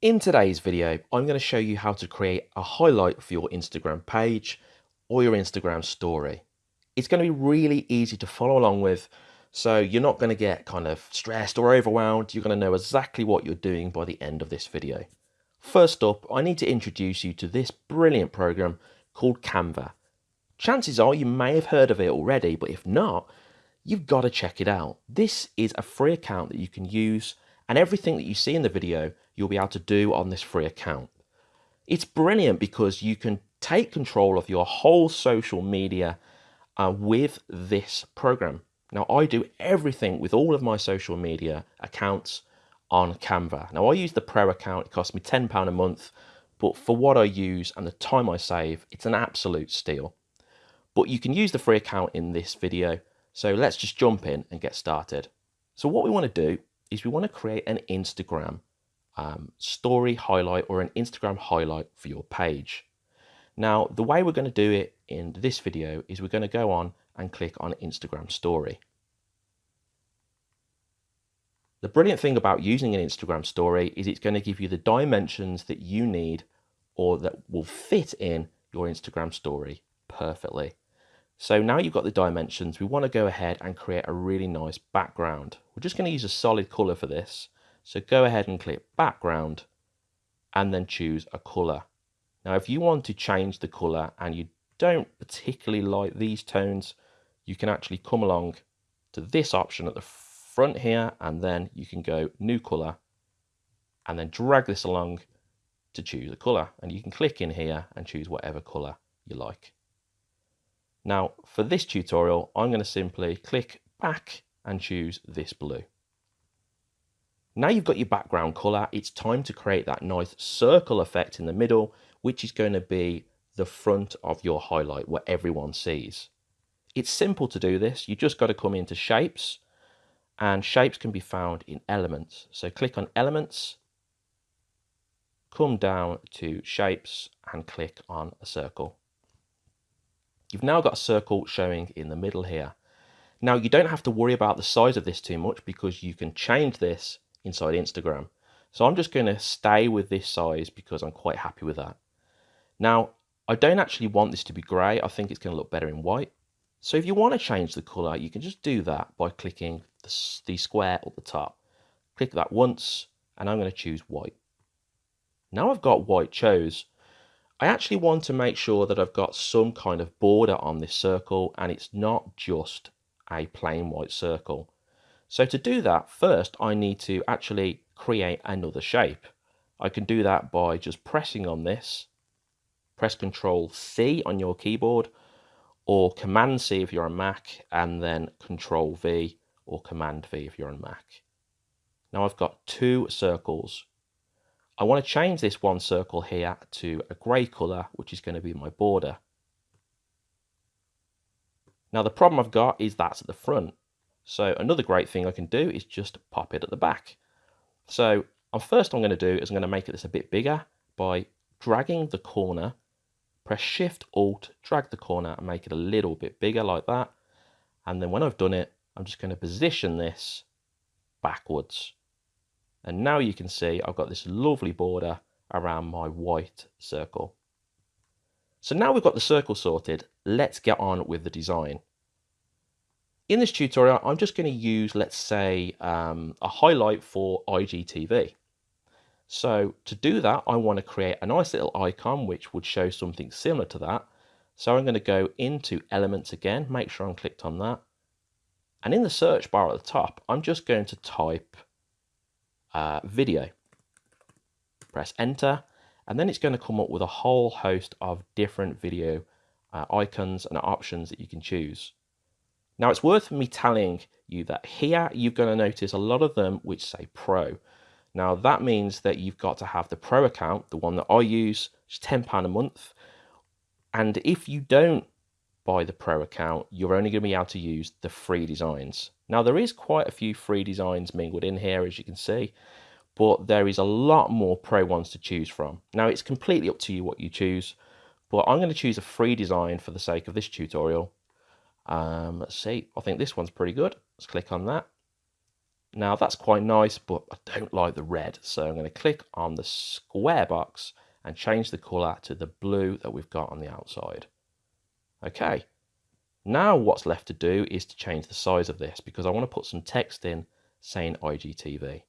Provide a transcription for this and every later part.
In today's video, I'm going to show you how to create a highlight for your Instagram page or your Instagram story. It's going to be really easy to follow along with, so you're not going to get kind of stressed or overwhelmed. You're going to know exactly what you're doing by the end of this video. First up, I need to introduce you to this brilliant program called Canva. Chances are you may have heard of it already, but if not, you've got to check it out. This is a free account that you can use and everything that you see in the video you'll be able to do on this free account. It's brilliant because you can take control of your whole social media uh, with this program. Now, I do everything with all of my social media accounts on Canva. Now, I use the Pro account, it costs me £10 a month, but for what I use and the time I save, it's an absolute steal. But you can use the free account in this video, so let's just jump in and get started. So what we want to do is we want to create an Instagram um, story highlight or an Instagram highlight for your page. Now, the way we're going to do it in this video is we're going to go on and click on Instagram story. The brilliant thing about using an Instagram story is it's going to give you the dimensions that you need or that will fit in your Instagram story perfectly. So now you've got the dimensions, we want to go ahead and create a really nice background. We're just going to use a solid color for this. So go ahead and click background and then choose a color. Now, if you want to change the color and you don't particularly like these tones, you can actually come along to this option at the front here and then you can go new color and then drag this along to choose a color and you can click in here and choose whatever color you like. Now for this tutorial, I'm going to simply click back and choose this blue. Now you've got your background color, it's time to create that nice circle effect in the middle, which is going to be the front of your highlight, what everyone sees. It's simple to do this. You just got to come into shapes and shapes can be found in elements. So click on elements, come down to shapes and click on a circle. You've now got a circle showing in the middle here. Now you don't have to worry about the size of this too much because you can change this inside Instagram. So I'm just going to stay with this size because I'm quite happy with that. Now, I don't actually want this to be grey. I think it's going to look better in white. So if you want to change the colour, you can just do that by clicking the, square at the top. Click that once, and I'm going to choose white. Now I've got white chose, I actually want to make sure that I've got some kind of border on this circle and it's not just a plain white circle. So to do that, first I need to actually create another shape. I can do that by just pressing on this, press Control C on your keyboard, or Command C if you're on Mac, and then Control V or Command V if you're on Mac. Now I've got two circles. I want to change this one circle here to a grey colour, which is going to be my border. Now the problem I've got is that's at the front. So another great thing I can do is just pop it at the back. So first I'm going to do is I'm going to make this a bit bigger by dragging the corner, press Shift Alt, drag the corner and make it a little bit bigger like that. And then when I've done it, I'm just going to position this backwards. And now you can see I've got this lovely border around my white circle. So now we've got the circle sorted, let's get on with the design. In this tutorial, I'm just going to use, let's say, um, a highlight for IGTV. So to do that, I want to create a nice little icon which would show something similar to that. So I'm going to go into elements again, make sure I'm clicked on that. And in the search bar at the top, I'm just going to type uh, video. Press enter, and then it's going to come up with a whole host of different video uh, icons and options that you can choose. Now it's worth me telling you that here you're going to notice a lot of them which say Pro. Now that means that you've got to have the Pro account, the one that I use, it's £10 a month. And if you don't buy the Pro account, you're only going to be able to use the free designs. Now there is quite a few free designs mingled in here as you can see, but there is a lot more Pro ones to choose from. Now it's completely up to you what you choose, but I'm going to choose a free design for the sake of this tutorial um, let's see, I think this one's pretty good. Let's click on that. Now that's quite nice, but I don't like the red. So I'm going to click on the square box and change the color to the blue that we've got on the outside. Okay. Now what's left to do is to change the size of this because I want to put some text in saying IGTV.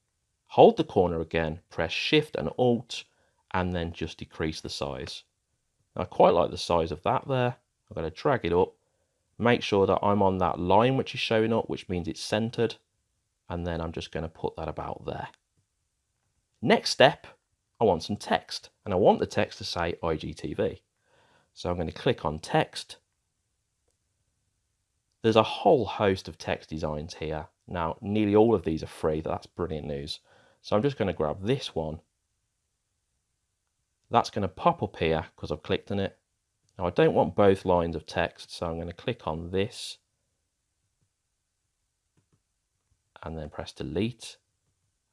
Hold the corner again, press Shift and Alt, and then just decrease the size. I quite like the size of that there. I'm going to drag it up, make sure that I'm on that line which is showing up, which means it's centered, and then I'm just going to put that about there. Next step, I want some text, and I want the text to say IGTV. So I'm going to click on text. There's a whole host of text designs here. Now, nearly all of these are free. That's brilliant news. So I'm just going to grab this one. That's going to pop up here because I've clicked on it. Now I don't want both lines of text, so I'm going to click on this and then press delete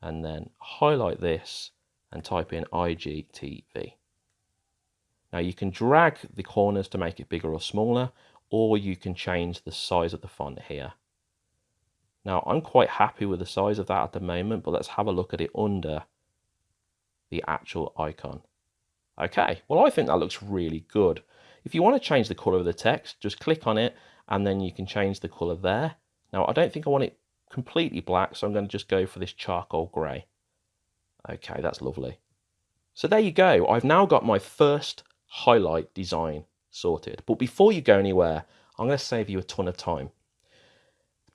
and then highlight this and type in IGTV. Now you can drag the corners to make it bigger or smaller, or you can change the size of the font here. Now I'm quite happy with the size of that at the moment, but let's have a look at it under the actual icon. Okay, well I think that looks really good. If you want to change the color of the text, just click on it and then you can change the color there. Now I don't think I want it completely black, so I'm going to just go for this charcoal grey. Okay, that's lovely. So there you go. I've now got my first highlight design sorted. But before you go anywhere, I'm going to save you a ton of time.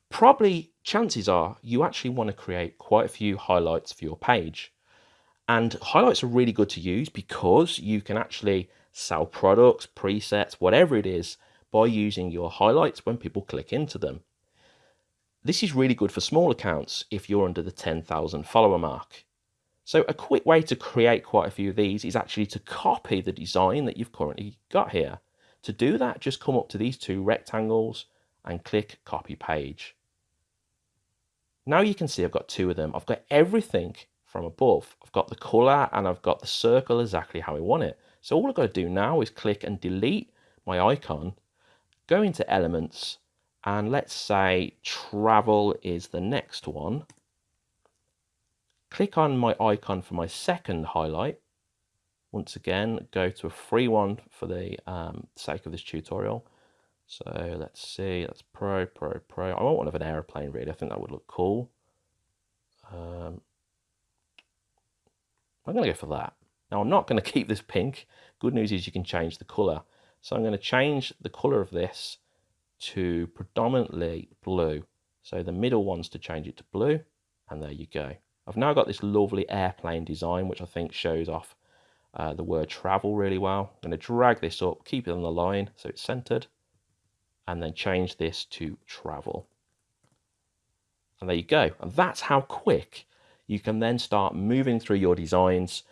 Probably chances are you actually want to create quite a few highlights for your page. And highlights are really good to use because you can actually sell products, presets, whatever it is, by using your highlights when people click into them. This is really good for small accounts if you're under the 10,000 follower mark. So a quick way to create quite a few of these is actually to copy the design that you've currently got here. To do that, just come up to these two rectangles and click copy page. Now you can see I've got two of them. I've got everything from above. I've got the color and I've got the circle exactly how I want it. So all I've got to do now is click and delete my icon, go into elements and let's say travel is the next one. Click on my icon for my second highlight. Once again, go to a free one for the um, sake of this tutorial. So let's see, that's Pro, Pro, Pro. I want one of an aeroplane really, I think that would look cool. Um, I'm going to go for that. Now I'm not going to keep this pink. Good news is you can change the colour. So I'm going to change the colour of this to predominantly blue. So the middle one's to change it to blue, and there you go. I've now got this lovely airplane design, which I think shows off uh, the word travel really well. I'm going to drag this up, keep it on the line so it's centered, and then change this to travel. And there you go. And that's how quick you can then start moving through your designs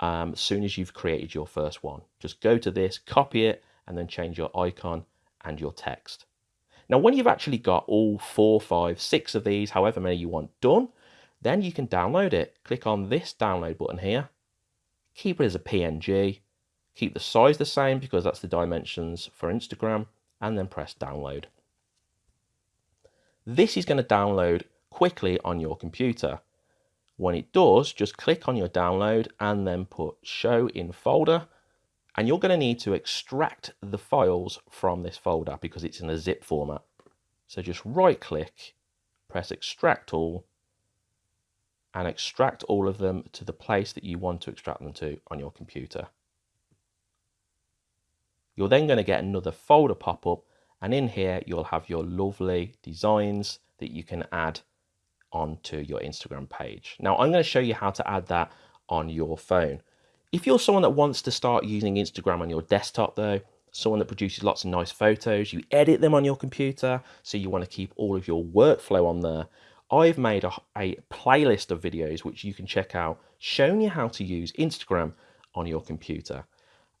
um, as soon as you've created your first one. Just go to this, copy it, and then change your icon and your text. Now, when you've actually got all four, five, six of these, however many you want done, then you can download it. Click on this download button here. Keep it as a PNG. Keep the size the same because that's the dimensions for Instagram and then press download. This is going to download quickly on your computer. When it does, just click on your download and then put show in folder and you're going to need to extract the files from this folder because it's in a zip format. So just right click, press extract all, and extract all of them to the place that you want to extract them to on your computer. You're then going to get another folder pop up and in here you'll have your lovely designs that you can add onto your Instagram page. Now I'm going to show you how to add that on your phone. If you're someone that wants to start using Instagram on your desktop though, someone that produces lots of nice photos, you edit them on your computer, so you want to keep all of your workflow on there, I've made a, a, playlist of videos which you can check out showing you how to use Instagram on your computer.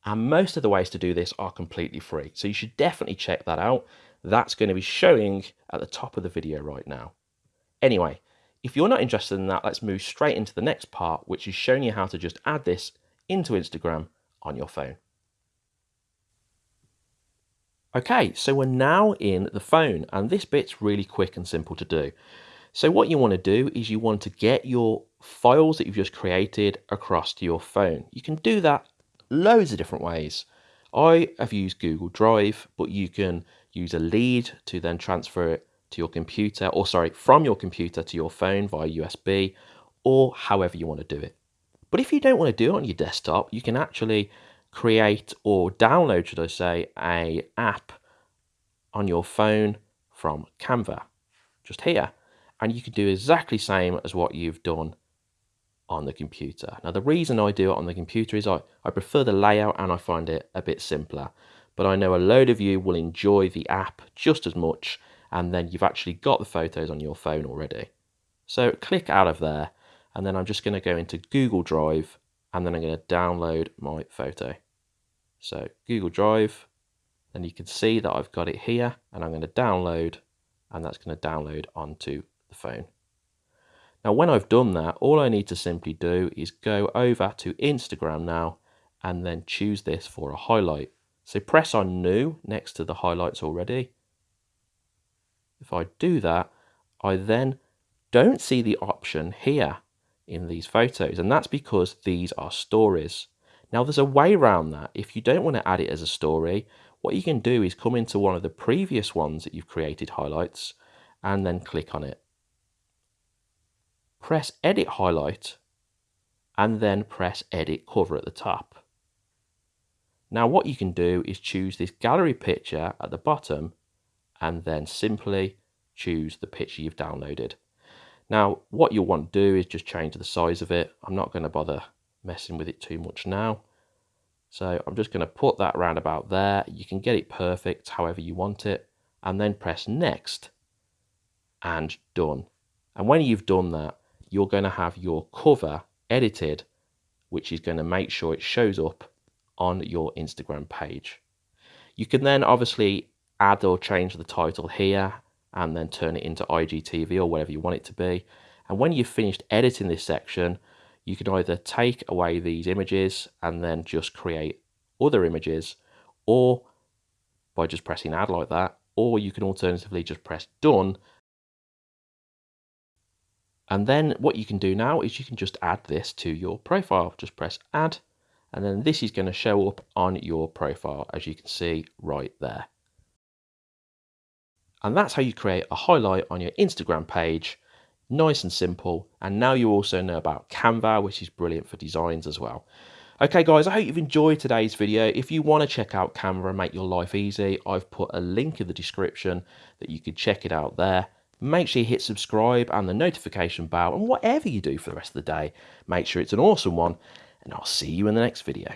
And most of the ways to do this are completely free. So you should definitely check that out. That's going to be showing at the top of the video right now. Anyway, if you're not interested in that, let's move straight into the next part, which is showing you how to just add this into Instagram on your phone. Okay, so we're now in the phone, and this bit's really quick and simple to do. So what you want to do is you want to get your files that you've just created across to your phone. You can do that loads of different ways. I have used Google Drive, but you can use a lead to then transfer it to your computer, or sorry, from your computer to your phone via USB, or however you want to do it. But if you don't want to do it on your desktop, you can actually create or download, should I say, a app on your phone from Canva, just here. And you can do exactly same as what you've done on the computer. Now, the reason I do it on the computer is I, I prefer the layout and I find it a bit simpler. But I know a load of you will enjoy the app just as much, and then you've actually got the photos on your phone already. So click out of there, and then I'm just going to go into Google Drive, and then I'm going to download my photo. So Google Drive, and you can see that I've got it here, and I'm going to download, and that's going to download onto the phone. Now, when I've done that, all I need to simply do is go over to Instagram now and then choose this for a highlight. So press on new next to the highlights already. If I do that, I then don't see the option here in these photos. And that's because these are stories. Now there's a way around that. If you don't want to add it as a story, what you can do is come into one of the previous ones that you've created highlights and then click on it press edit highlight and then press edit cover at the top. Now what you can do is choose this gallery picture at the bottom and then simply choose the picture you've downloaded. Now what you'll want to do is just change the size of it. I'm not going to bother messing with it too much now. So I'm just going to put that around about there. You can get it perfect however you want it and then press next and done. And when you've done that, you're going to have your cover edited, which is going to make sure it shows up on your Instagram page. You can then obviously add or change the title here and then turn it into IGTV or whatever you want it to be. And when you've finished editing this section, you can either take away these images and then just create other images or by just pressing add like that, or you can alternatively just press done and then what you can do now is you can just add this to your profile. Just press add, and then this is going to show up on your profile, as you can see right there. And that's how you create a highlight on your Instagram page. Nice and simple. And now you also know about Canva, which is brilliant for designs as well. Okay guys, I hope you've enjoyed today's video. If you want to check out Canva and make your life easy, I've put a link in the description that you can check it out there. Make sure you hit subscribe and the notification bell and whatever you do for the rest of the day, make sure it's an awesome one and I'll see you in the next video.